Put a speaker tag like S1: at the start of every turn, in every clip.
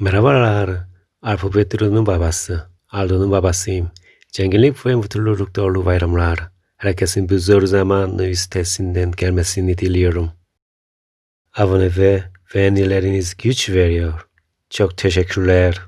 S1: Merhabalar. Alfabetlerini babası. Aldo'nun babasıyım. Cenginlik ve mutluluk dolu bayramlar. Herkesin bu zor zamanı üstesinden gelmesini diliyorum. Abone ve beğenileriniz güç veriyor. Çok teşekkürler.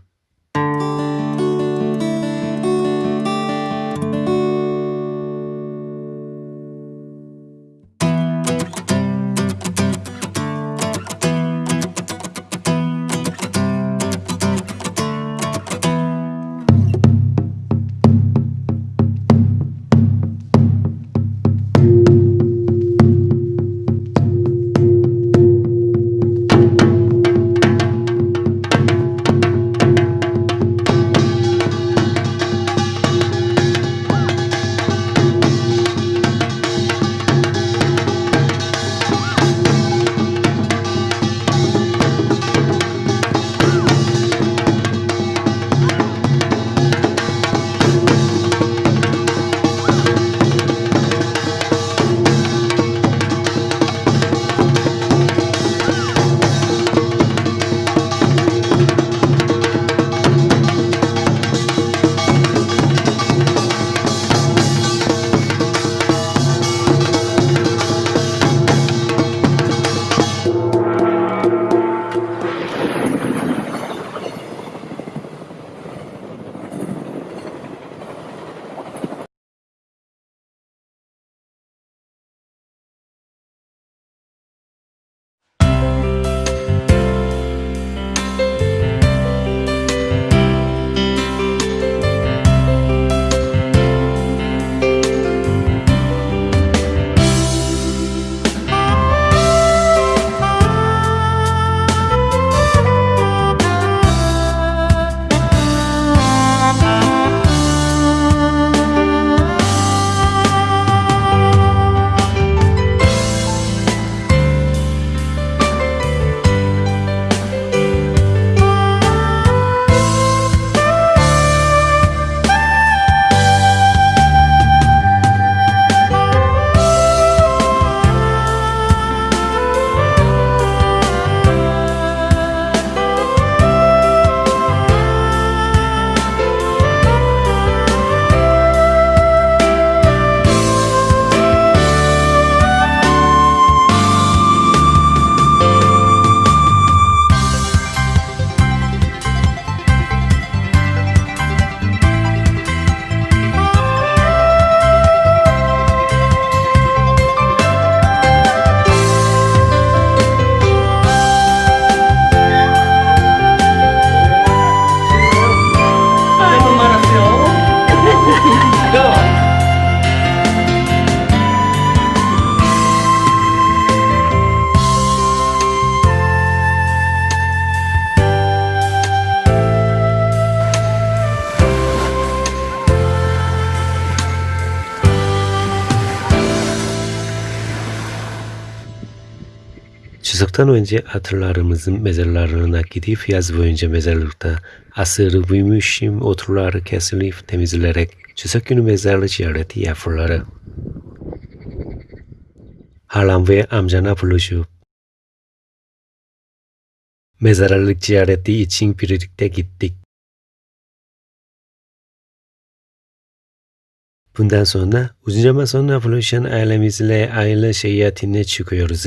S1: Çocuktan önce atalarımızın mezarlarına gidip yaz boyunca mezarlıkta asırı büyümüşüm oturları kesilip temizlenerek çocuk günü mezarlık ziyareti yapılır. Halam ve amcana buluşup mezarlık ziyareti için birlikte gittik. Bundan sonra uzun zaman sonra buluşan ailemizle aile seyahatine çıkıyoruz.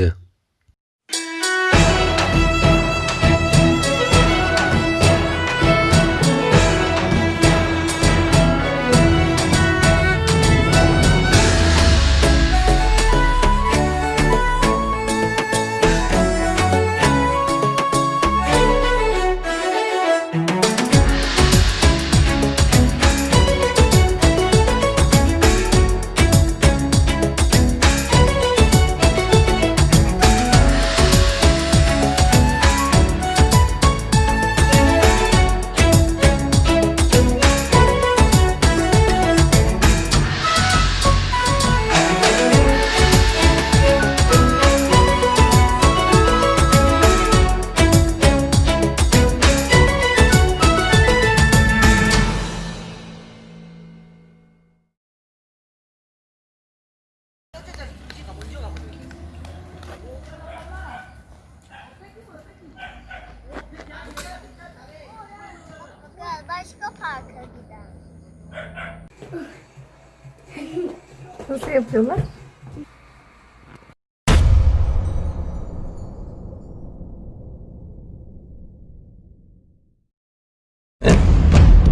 S2: Você é pela?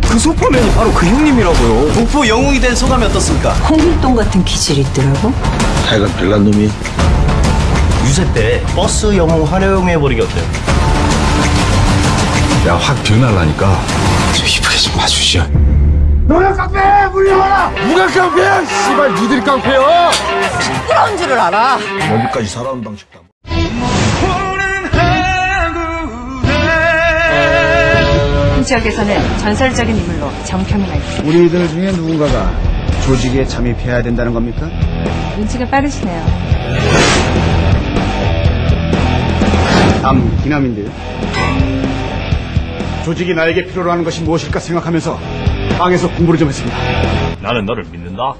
S3: 그 소포맨이 바로 그 형님이라고요. 목포 영웅이 된 소감이 어떻습니까?
S4: 홍길동 같은 기질이 있더라고.
S5: 하여간 별난 놈이
S3: 유세 때 버스 영웅 활용해 해버리기 어때요?
S5: 야 확 변할라니까 저 이쁘게 좀 봐주시오 여기까지 살아온 방식도
S4: 안이 지역에서는 전설적인 인물로 정평이가 있습니다.
S6: 우리들 중에 누군가가 조직에 잠입해야 된다는 겁니까?
S4: 눈치가 빠르시네요.
S6: 남 기남인데요. 조직이 나에게 필요로 하는 것이 무엇일까 생각하면서 방에서 공부를 좀 했습니다.
S3: 나는 너를 믿는다.